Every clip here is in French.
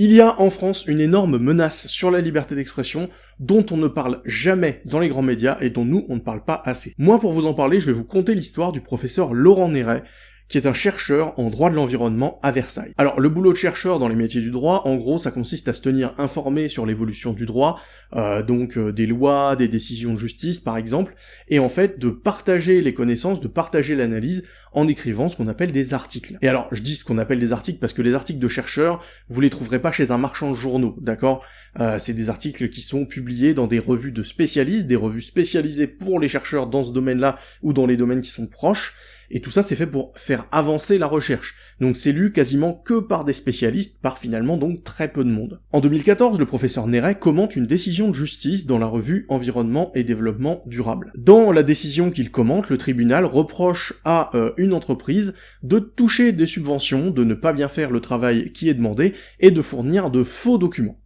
Il y a en France une énorme menace sur la liberté d'expression dont on ne parle jamais dans les grands médias et dont nous on ne parle pas assez. Moi pour vous en parler, je vais vous conter l'histoire du professeur Laurent Néret, qui est un chercheur en droit de l'environnement à Versailles. Alors le boulot de chercheur dans les métiers du droit, en gros, ça consiste à se tenir informé sur l'évolution du droit, euh, donc euh, des lois, des décisions de justice par exemple, et en fait de partager les connaissances, de partager l'analyse en écrivant ce qu'on appelle des articles. Et alors, je dis ce qu'on appelle des articles parce que les articles de chercheurs, vous les trouverez pas chez un marchand de journaux, d'accord? Euh, C'est des articles qui sont publiés dans des revues de spécialistes, des revues spécialisées pour les chercheurs dans ce domaine-là ou dans les domaines qui sont proches, et tout ça c'est fait pour faire avancer la recherche. Donc c'est lu quasiment que par des spécialistes, par finalement donc très peu de monde. En 2014, le professeur Néret commente une décision de justice dans la revue Environnement et Développement Durable. Dans la décision qu'il commente, le tribunal reproche à euh, une entreprise de toucher des subventions, de ne pas bien faire le travail qui est demandé, et de fournir de faux documents.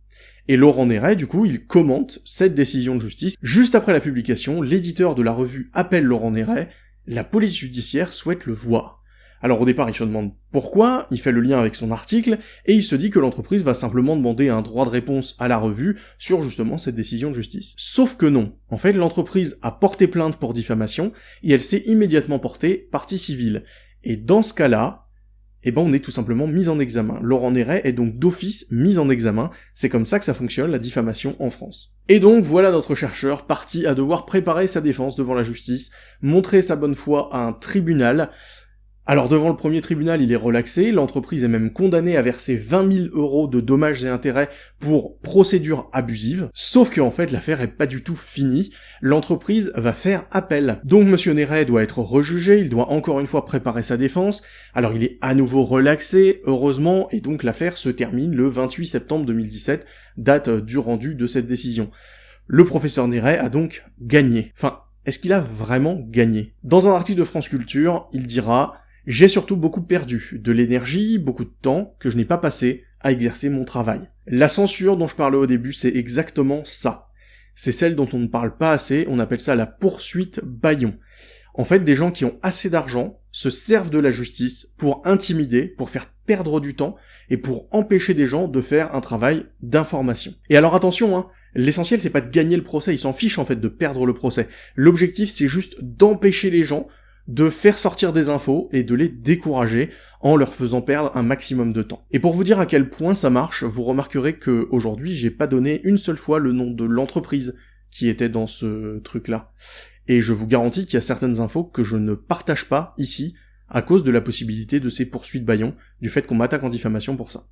Et Laurent Néret, du coup, il commente cette décision de justice. Juste après la publication, l'éditeur de la revue appelle Laurent Néret, la police judiciaire souhaite le voir. Alors au départ, il se demande pourquoi, il fait le lien avec son article, et il se dit que l'entreprise va simplement demander un droit de réponse à la revue sur justement cette décision de justice. Sauf que non. En fait, l'entreprise a porté plainte pour diffamation, et elle s'est immédiatement portée partie civile. Et dans ce cas-là, eh ben on est tout simplement mis en examen. Laurent Néret est donc d'office mis en examen, c'est comme ça que ça fonctionne la diffamation en France. Et donc voilà notre chercheur parti à devoir préparer sa défense devant la justice, montrer sa bonne foi à un tribunal, alors devant le premier tribunal, il est relaxé, l'entreprise est même condamnée à verser 20 000 euros de dommages et intérêts pour procédure abusive, sauf que en fait l'affaire est pas du tout finie, l'entreprise va faire appel. Donc Monsieur Néret doit être rejugé, il doit encore une fois préparer sa défense, alors il est à nouveau relaxé, heureusement, et donc l'affaire se termine le 28 septembre 2017, date du rendu de cette décision. Le professeur Néret a donc gagné. Enfin, est-ce qu'il a vraiment gagné? Dans un article de France Culture, il dira j'ai surtout beaucoup perdu, de l'énergie, beaucoup de temps que je n'ai pas passé à exercer mon travail. La censure dont je parlais au début, c'est exactement ça. C'est celle dont on ne parle pas assez, on appelle ça la poursuite baillon. En fait, des gens qui ont assez d'argent se servent de la justice pour intimider, pour faire perdre du temps, et pour empêcher des gens de faire un travail d'information. Et alors attention, hein, l'essentiel c'est pas de gagner le procès, ils s'en fichent en fait de perdre le procès. L'objectif c'est juste d'empêcher les gens de faire sortir des infos et de les décourager en leur faisant perdre un maximum de temps. Et pour vous dire à quel point ça marche, vous remarquerez que aujourd'hui j'ai pas donné une seule fois le nom de l'entreprise qui était dans ce truc-là. Et je vous garantis qu'il y a certaines infos que je ne partage pas ici à cause de la possibilité de ces poursuites baillons, du fait qu'on m'attaque en diffamation pour ça.